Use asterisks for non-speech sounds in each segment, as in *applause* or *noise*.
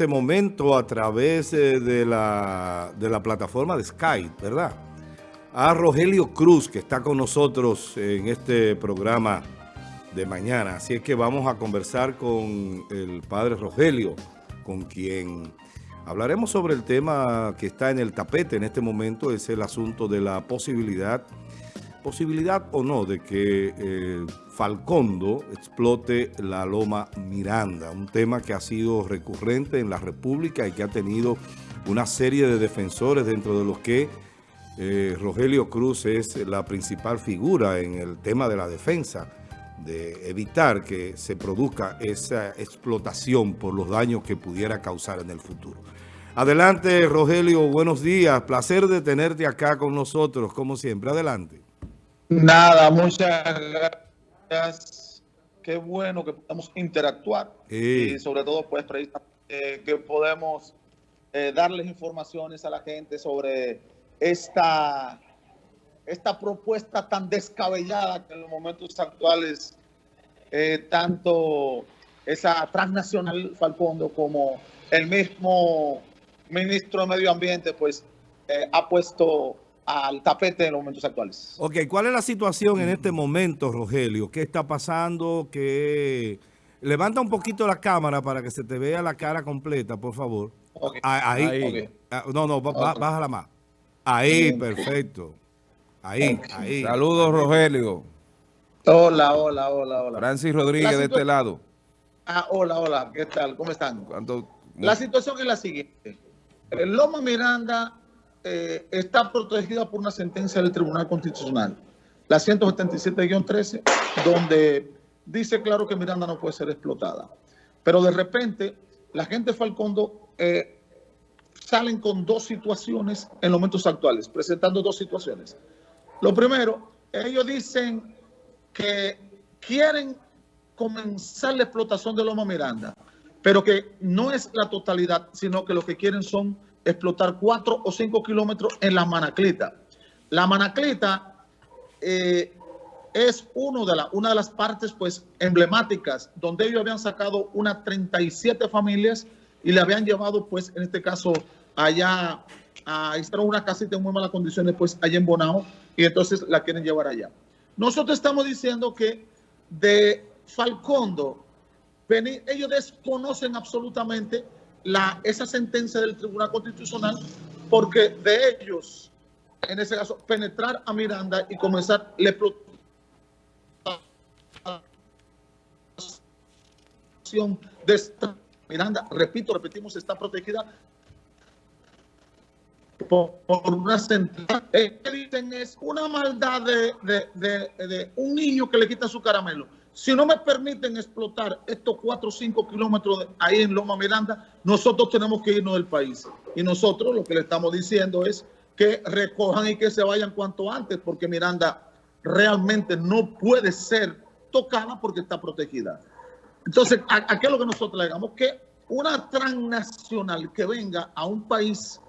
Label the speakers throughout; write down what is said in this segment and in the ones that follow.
Speaker 1: este momento a través eh, de la, de la plataforma de Skype, ¿verdad? A Rogelio Cruz, que está con nosotros en este programa de mañana. Así es que vamos a conversar con el padre Rogelio, con quien hablaremos sobre el tema que está en el tapete en este momento, es el asunto de la posibilidad, posibilidad o no, de que eh, Falcondo explote la Loma Miranda, un tema que ha sido recurrente en la República y que ha tenido una serie de defensores dentro de los que eh, Rogelio Cruz es la principal figura en el tema de la defensa de evitar que se produzca esa explotación por los daños que pudiera causar en el futuro. Adelante, Rogelio, buenos días. Placer de tenerte acá con nosotros, como siempre. Adelante.
Speaker 2: Nada, muchas gracias. Qué bueno que podamos interactuar. Y sobre todo, pues, que podemos eh, darles informaciones a la gente sobre esta esta propuesta tan descabellada que en los momentos actuales eh, tanto esa transnacional Falcondo como el mismo ministro de Medio Ambiente pues eh, ha puesto al tapete en los momentos actuales.
Speaker 1: Ok, ¿cuál es la situación en este momento, Rogelio? ¿Qué está pasando? ¿Qué... Levanta un poquito la cámara para que se te vea la cara completa, por favor. Ah, ahí. Ah, no, no, bájala más. Ahí, perfecto. Ahí, ahí.
Speaker 3: Saludos, Rogelio.
Speaker 2: Hola, hola, hola, hola.
Speaker 3: Francis Rodríguez de este lado.
Speaker 2: Ah, hola, hola, ¿qué tal? ¿Cómo están? La situación es la siguiente. Loma Miranda eh, está protegida por una sentencia del Tribunal Constitucional, la 177-13, donde dice claro que Miranda no puede ser explotada. Pero de repente, la gente de Falcondo eh, salen con dos situaciones en los momentos actuales, presentando dos situaciones. Lo primero, ellos dicen que quieren comenzar la explotación de Loma Miranda, pero que no es la totalidad, sino que lo que quieren son explotar cuatro o cinco kilómetros en la Manaclita. La Manaclita eh, es uno de la, una de las partes pues emblemáticas donde ellos habían sacado unas 37 familias y le habían llevado pues en este caso allá a instalar una casita en muy malas condiciones pues allá en Bonao y entonces la quieren llevar allá. Nosotros estamos diciendo que de Falcondo, ellos desconocen absolutamente la, esa sentencia del Tribunal Constitucional porque de ellos, en ese caso, penetrar a Miranda y comenzar la explotación de esta Miranda, repito, repetimos, está protegida por, una dicen es una maldad de, de, un niño que le quita su caramelo. Si no me permiten explotar estos 4 o 5 kilómetros ahí en Loma Miranda, nosotros tenemos que irnos del país. Y nosotros lo que le estamos diciendo es que recojan y que se vayan cuanto antes, porque Miranda realmente no puede ser tocada porque está protegida. Entonces, ¿a, qué es lo que nosotros le digamos? Que una transnacional que venga a un país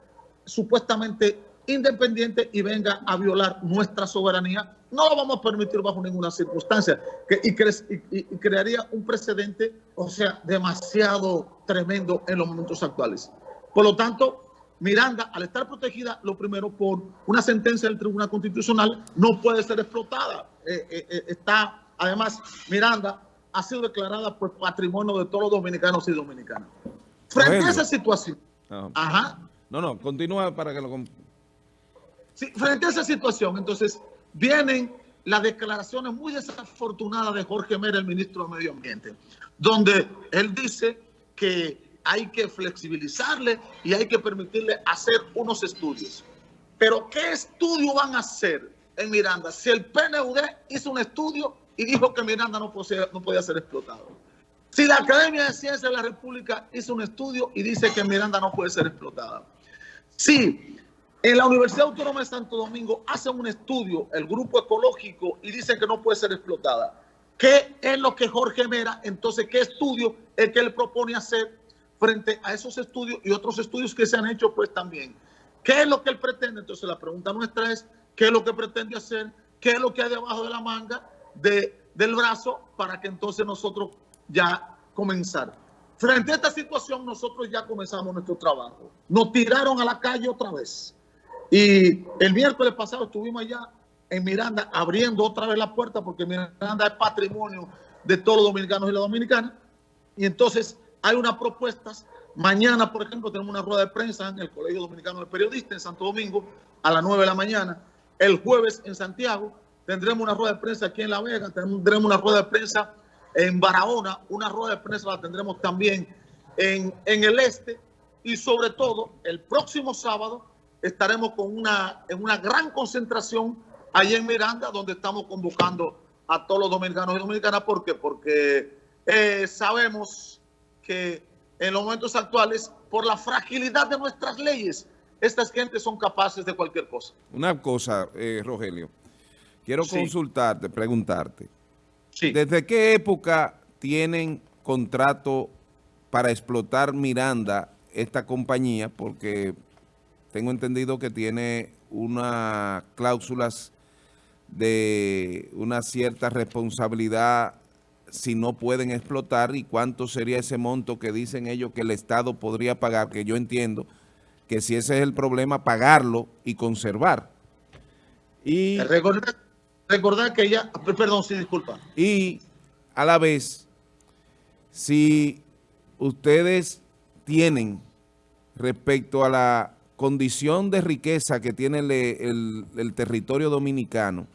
Speaker 2: supuestamente independiente y venga a violar nuestra soberanía, no lo vamos a permitir bajo ninguna circunstancia que, y, crearía un precedente, o sea, demasiado tremendo en los momentos actuales. Por lo tanto, Miranda, al estar protegida, lo primero por una sentencia del Tribunal Constitucional, no puede ser explotada. Eh, eh, eh, está, además, Miranda ha sido declarada por patrimonio de todos los dominicanos y dominicanas. Frente a esa situación,
Speaker 3: ajá, no, no, continúa para que lo...
Speaker 2: Sí, frente a esa situación, entonces, vienen las declaraciones muy desafortunadas de Jorge Mera, el ministro de Medio Ambiente, donde él dice que hay que flexibilizarle y hay que permitirle hacer unos estudios. Pero ¿qué estudio van a hacer en Miranda? Si el PNUD hizo un estudio y dijo que Miranda no, no podía ser explotado. Si la Academia de Ciencias de la República hizo un estudio y dice que Miranda no puede ser explotada. Sí, en la Universidad Autónoma de Santo Domingo hacen un estudio, el grupo ecológico, y dicen que no puede ser explotada. ¿Qué es lo que Jorge Mera, entonces, qué estudio es que él propone hacer frente a esos estudios y otros estudios que se han hecho, pues también? ¿Qué es lo que él pretende? Entonces, la pregunta nuestra es, ¿qué es lo que pretende hacer? ¿Qué es lo que hay debajo de la manga de, del brazo para que entonces nosotros ya comenzar? frente a esta situación nosotros ya comenzamos nuestro trabajo. Nos tiraron a la calle otra vez. Y el miércoles pasado estuvimos allá en Miranda abriendo otra vez la puerta porque Miranda es patrimonio de todos los dominicanos y las dominicanas. Y entonces hay unas propuestas. Mañana, por ejemplo, tenemos una rueda de prensa en el Colegio Dominicano de Periodistas en Santo Domingo a las 9 de la mañana. El jueves en Santiago tendremos una rueda de prensa aquí en La Vega, tendremos una rueda de prensa en Barahona, una rueda de prensa la tendremos también en, en el este y sobre todo el próximo sábado estaremos con una, en una gran concentración allá en Miranda, donde estamos convocando a todos los dominicanos y dominicanas. ¿Por qué? Porque eh, sabemos que en los momentos actuales, por la fragilidad de nuestras leyes, estas gentes son capaces de cualquier cosa.
Speaker 3: Una cosa, eh, Rogelio, quiero consultarte, preguntarte. ¿Desde qué época tienen contrato para explotar Miranda esta compañía? Porque tengo entendido que tiene unas cláusulas de una cierta responsabilidad si no pueden explotar y cuánto sería ese monto que dicen ellos que el Estado podría pagar, que yo entiendo que si ese es el problema, pagarlo y conservar.
Speaker 2: Y recordar, que ella, perdón, sí, disculpa.
Speaker 3: Y a la vez, si ustedes tienen respecto a la condición de riqueza que tiene el territorio dominicano,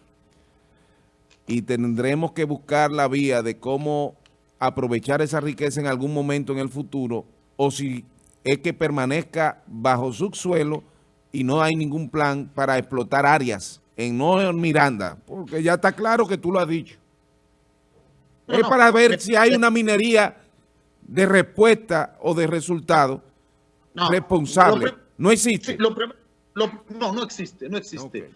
Speaker 3: y tendremos que buscar la vía de cómo aprovechar esa riqueza en algún momento en el futuro o si es que permanezca bajo subsuelo y no hay ningún plan para explotar áreas en no en Miranda, porque ya está claro que tú lo has dicho. es para ver si hay una minería de respuesta o de resultado responsable. No existe.
Speaker 2: no, no existe, no existe.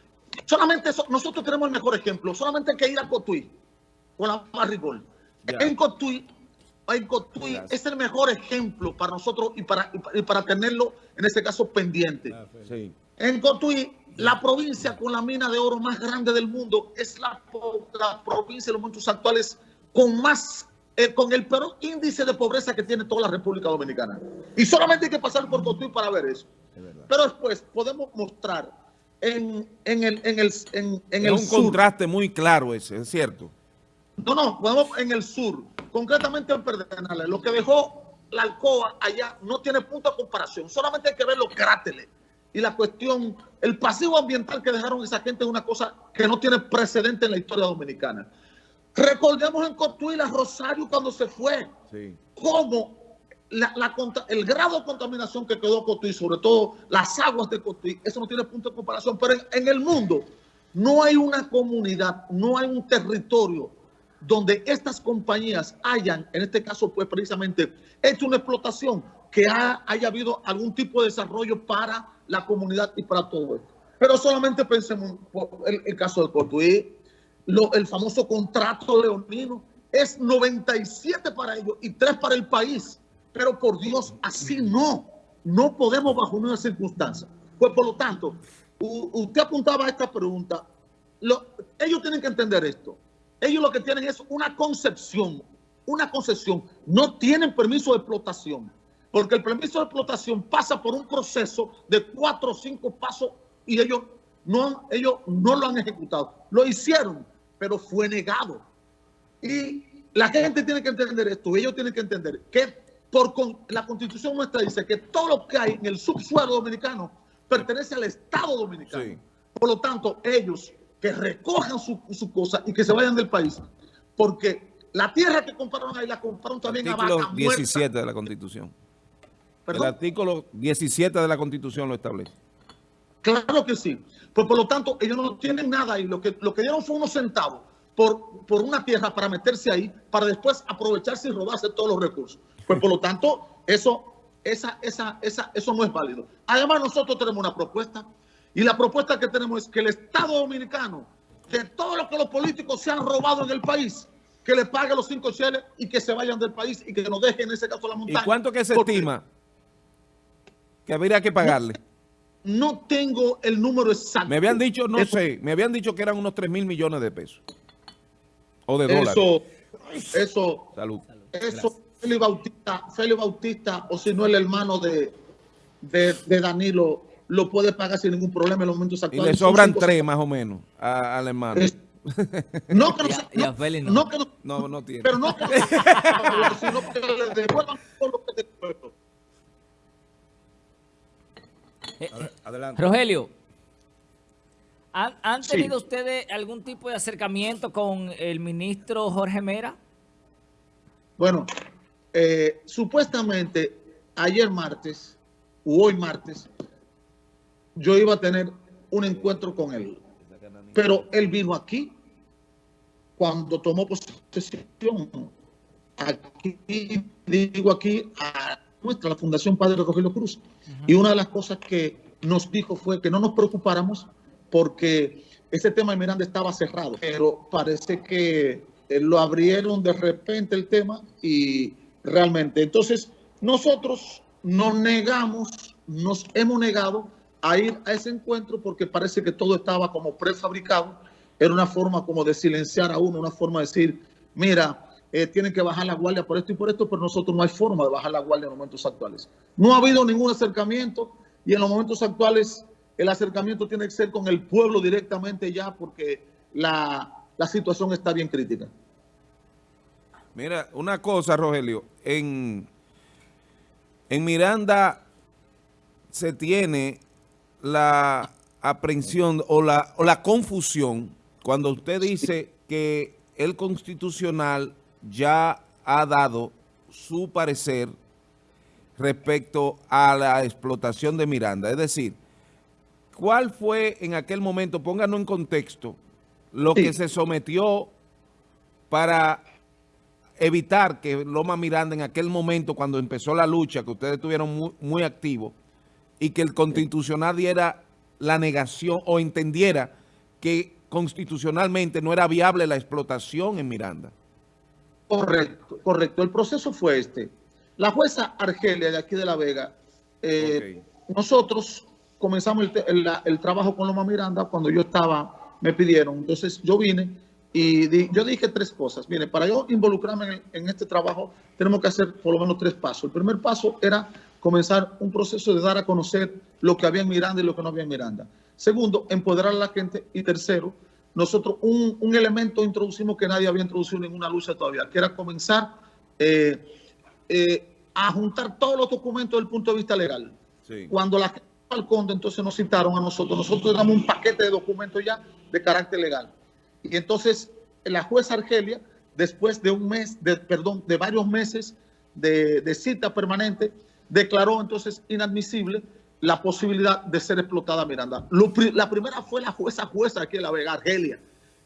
Speaker 2: Solamente nosotros tenemos el mejor ejemplo. Solamente hay que ir a Cotuí con la Marrigol. En Cotuí, en Cotuí es el mejor ejemplo para nosotros y para, para tenerlo, en este caso, pendiente. Ah, en Cotuí, la provincia con la mina de oro más grande del mundo es la, provincia en los momentos actuales con más eh, con el peor índice de pobreza que tiene toda la República Dominicana. Y solamente hay que pasar por Cotuí para ver eso. Pero después podemos mostrar en, en el, en el, en, en
Speaker 3: es un contraste muy claro ese, es cierto.
Speaker 2: No, no, vamos en el sur, concretamente en Perdenales. Lo que dejó la Alcoa allá no tiene punto de comparación. Solamente hay que ver los cráteres. Y la cuestión, el pasivo ambiental que dejaron esa gente es una cosa que no tiene precedente en la historia dominicana. Recordemos en Cotuí, la Rosario cuando se fue. Sí. Cómo el grado de contaminación que quedó Cotuí, sobre todo las aguas de Cotuí, eso no tiene punto de comparación. Pero en, el mundo no hay una comunidad, no hay un territorio donde estas compañías hayan, en este caso, pues precisamente, hecho una explotación que haya habido algún tipo de desarrollo para la comunidad y para todo esto. Pero solamente pensemos en el, caso de Cotuí, el famoso contrato leonino, es 97 para ellos y 3 para el país. Pero por Dios, así no. No podemos bajo una circunstancia. Pues por lo tanto, usted apuntaba a esta pregunta. ellos tienen que entender esto. Ellos lo que tienen es una concepción, una concesión. No tienen permiso de explotación. Porque el permiso de explotación pasa por un proceso de cuatro o cinco pasos y ellos no, ellos no lo han ejecutado. Lo hicieron, pero fue negado. Y la gente tiene que entender esto. Ellos tienen que entender que por la constitución nuestra dice que todo lo que hay en el subsuelo dominicano pertenece al Estado dominicano. Por lo tanto, ellos que recojan su, su cosa y que se vayan del país, porque la tierra que compraron ahí la compraron también
Speaker 3: a vaca 17 de la Constitución. El artículo 17 de la Constitución lo establece.
Speaker 2: Claro que sí. Pues por lo tanto, ellos no tienen nada ahí. Lo que, lo que dieron fue unos centavos por, por una tierra para meterse ahí, para después aprovecharse y robarse todos los recursos. Pues por lo tanto, eso, esa, esa, esa, eso no es válido. Además, nosotros tenemos una propuesta y la propuesta que tenemos es que el Estado Dominicano, de todo lo que los políticos se han robado en el país, que le pague los cinco cheles y que se vayan del país y que nos dejen en ese caso la montaña.
Speaker 3: ¿Y cuánto que se estima que habría que pagarle?
Speaker 2: No, tengo el número exacto.
Speaker 3: Me habían dicho, no sé, me habían dicho que eran unos 3 mil millones de pesos. O de dólares.
Speaker 2: Eso, eso,
Speaker 3: Salud.
Speaker 2: Eso, Félix Bautista, Félix Bautista, o si no el hermano de, de, Danilo, lo puede pagar sin ningún problema en los momentos actuales.
Speaker 3: Y le sobran tres más o menos al hermano.
Speaker 2: no que *laughs* no, no, no, que no,
Speaker 3: no, no tiene.
Speaker 2: Pero no que no, *laughs* sino que le devuelvan todo lo que te
Speaker 4: eh, Adelante. Rogelio, ¿han, tenido ustedes algún tipo de acercamiento con el ministro Jorge Mera?
Speaker 2: Bueno, eh, supuestamente ayer martes, u hoy martes, yo iba a tener un encuentro con él. Pero él vino aquí cuando tomó posesión. Aquí, digo aquí, a nuestra, la Fundación Padre Rogelio Cruz. Y una de las cosas que nos dijo fue que no nos preocupáramos porque ese tema de Miranda estaba cerrado. Pero parece que lo abrieron de repente el tema y realmente. Entonces, nosotros nos negamos, nos hemos negado a ir a ese encuentro porque parece que todo estaba como prefabricado. Era una forma como de silenciar a uno, una forma de decir, mira, eh, tienen que bajar la guardia por esto y por esto, pero nosotros no hay forma de bajar la guardia en los momentos actuales. No ha habido ningún acercamiento y en los momentos actuales el acercamiento tiene que ser con el pueblo directamente ya porque la, la situación está bien crítica.
Speaker 3: Mira, una cosa, Rogelio, en, en Miranda se tiene la aprehensión o la, o la confusión cuando usted dice que el constitucional ya ha dado su parecer respecto a la explotación de Miranda. Es decir, ¿cuál fue en aquel momento, pónganos en contexto, lo que se sometió para evitar que Loma Miranda en aquel momento, cuando empezó la lucha, que ustedes estuvieron muy, muy activos, y que el constitucional diera la negación o entendiera que constitucionalmente no era viable la explotación en Miranda.
Speaker 2: Correcto, correcto. El proceso fue este. La jueza Argelia de aquí de La Vega, eh, nosotros comenzamos el, trabajo con Loma Miranda cuando yo estaba, me pidieron. Entonces yo vine y yo dije tres cosas. Mire, para yo involucrarme en, este trabajo tenemos que hacer por lo menos tres pasos. El primer paso era comenzar un proceso de dar a conocer lo que había en Miranda y lo que no había en Miranda. Segundo, empoderar a la gente. Y tercero, nosotros un, elemento introducimos que nadie había introducido en ninguna lucha todavía, que era comenzar eh, eh, a juntar todos los documentos desde el punto de vista legal. Cuando la gente al conde, entonces nos citaron a nosotros. Nosotros damos un paquete de documentos ya de carácter legal. Y entonces la jueza Argelia, después de un mes, de, perdón, de varios meses de, de cita permanente, declaró entonces inadmisible la posibilidad de ser explotada Miranda. la primera fue la jueza jueza aquí en La Vega, Argelia,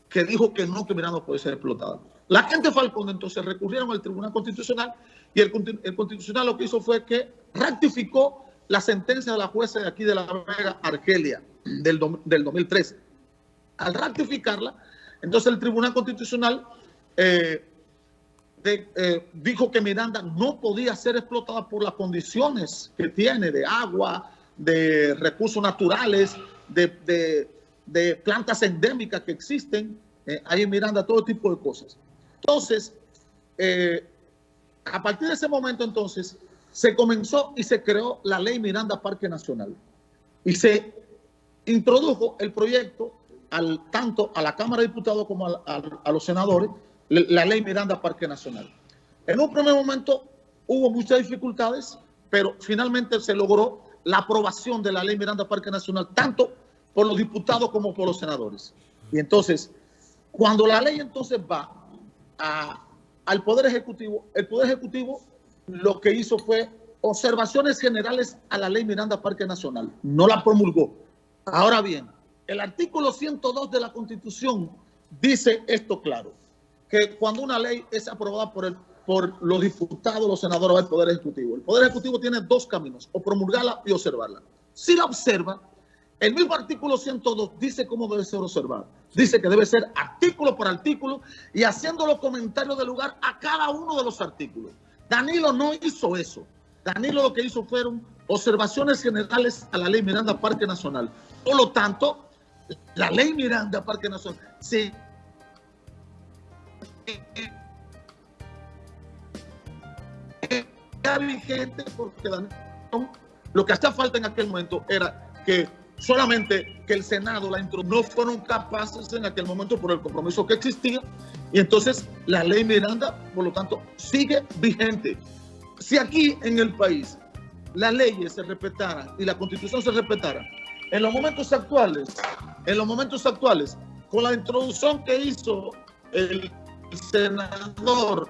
Speaker 2: que dijo que no, que Miranda puede ser explotada. La gente Falcón entonces recurrieron al Tribunal Constitucional y el, Constitucional lo que hizo fue que ratificó la sentencia de la jueza de aquí de La Vega, Argelia, del, del 2013. Al ratificarla, entonces el Tribunal Constitucional eh, eh, dijo que Miranda no podía ser explotada por las condiciones que tiene de agua, de recursos naturales, de, plantas endémicas que existen eh, ahí en Miranda, todo tipo de cosas. Entonces, a partir de ese momento entonces, se comenzó y se creó la ley Miranda Parque Nacional. Y se introdujo el proyecto al, tanto a la Cámara de Diputados como a los senadores, la ley Miranda Parque Nacional. En un primer momento hubo muchas dificultades, pero finalmente se logró la aprobación de la ley Miranda Parque Nacional, tanto por los diputados como por los senadores. Y entonces, cuando la ley entonces va al Poder Ejecutivo, el Poder Ejecutivo lo que hizo fue observaciones generales a la ley Miranda Parque Nacional. No la promulgó. Ahora bien, el artículo 102 de la Constitución dice esto claro, que cuando una ley es aprobada por el por los diputados, los senadores del Poder Ejecutivo. El Poder Ejecutivo tiene dos caminos, o promulgarla y observarla. Si la observa, el mismo artículo 102 dice cómo debe ser observada. Dice que debe ser artículo por artículo y haciendo los comentarios de lugar a cada uno de los artículos. Danilo no hizo eso. Danilo lo que hizo fueron observaciones generales a la ley Miranda Parque Nacional. Por lo tanto, la ley Miranda Parque Nacional se vigente porque lo que hacía falta en aquel momento era que solamente que el Senado la no fueron capaces en aquel momento por el compromiso que existía y entonces la ley Miranda, por lo tanto, sigue vigente. Si aquí en el país las leyes se respetaran y la constitución se respetara, en los momentos actuales, en los momentos actuales, con la introducción que hizo el senador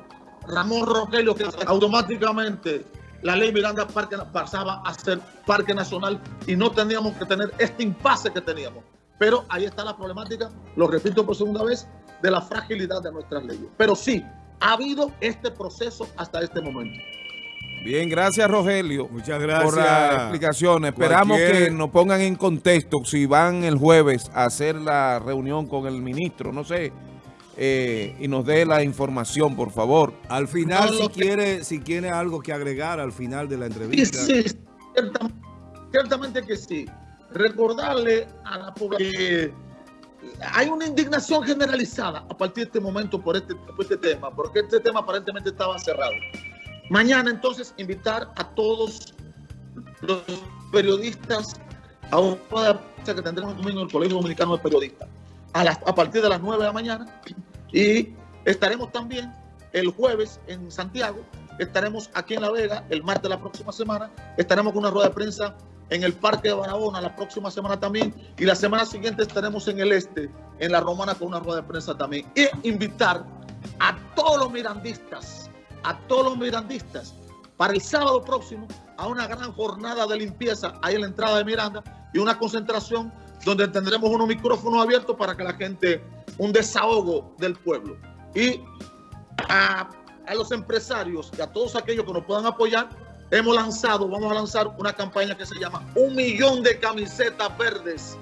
Speaker 2: Ramón Rogelio, que automáticamente la ley Miranda Parque pasaba a ser Parque Nacional y no teníamos que tener este impasse que teníamos. Pero ahí está la problemática, lo repito por segunda vez, de la fragilidad de nuestras leyes. Pero sí, ha habido este proceso hasta este momento.
Speaker 3: Bien, gracias Rogelio.
Speaker 1: Muchas gracias.
Speaker 3: Por la explicación. Esperamos que nos pongan en contexto si van el jueves a hacer la reunión con el ministro, no sé, eh, y nos dé la información, por favor.
Speaker 1: Al final, si, quiere, si quiere algo que agregar al final de la entrevista.
Speaker 2: Sí, sí ciertamente, que sí. Recordarle a la población que hay una indignación generalizada a partir de este momento por este, por este tema, porque este tema aparentemente estaba cerrado. Mañana entonces invitar a todos los periodistas a una que tendremos domingo en el Colegio Dominicano de Periodistas a, partir de las 9 de la mañana. Y estaremos también el jueves en Santiago, estaremos aquí en La Vega el martes de la próxima semana, estaremos con una rueda de prensa en el Parque de Barahona la próxima semana también y la semana siguiente estaremos en el Este, en La Romana con una rueda de prensa también. Y invitar a todos los mirandistas, a todos los mirandistas para el sábado próximo a una gran jornada de limpieza ahí en la entrada de Miranda y una concentración donde tendremos unos micrófonos abiertos para que la gente, un desahogo del pueblo. Y a, los empresarios y a todos aquellos que nos puedan apoyar, hemos lanzado, vamos a lanzar una campaña que se llama Un millón de camisetas verdes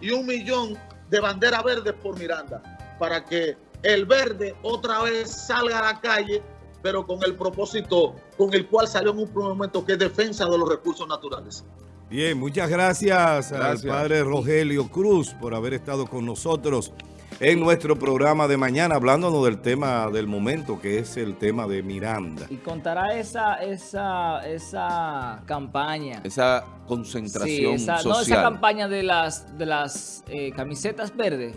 Speaker 2: y un millón de banderas verdes por Miranda, para que el verde otra vez salga a la calle, pero con el propósito con el cual salió en un primer momento, que es defensa de los recursos naturales.
Speaker 1: Bien, muchas gracias, al padre Rogelio Cruz por haber estado con nosotros en nuestro programa de mañana hablándonos del tema del momento que es el tema de Miranda.
Speaker 4: Y contará esa esa esa campaña.
Speaker 3: Esa concentración social.
Speaker 4: No esa campaña de las de las eh, camisetas verdes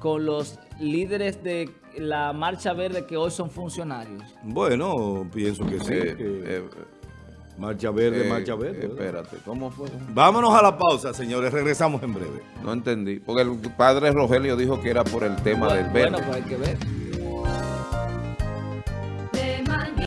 Speaker 4: con los líderes de la Marcha Verde que hoy son funcionarios.
Speaker 1: Bueno, pienso que sí. Eh, eh, Marcha verde, eh, marcha verde.
Speaker 3: espérate, ¿cómo fue?
Speaker 1: Vámonos a la pausa, señores. Regresamos en breve.
Speaker 3: No entendí. Porque el padre Rogelio dijo que era por el tema del verde.
Speaker 4: Bueno, pues hay que ver.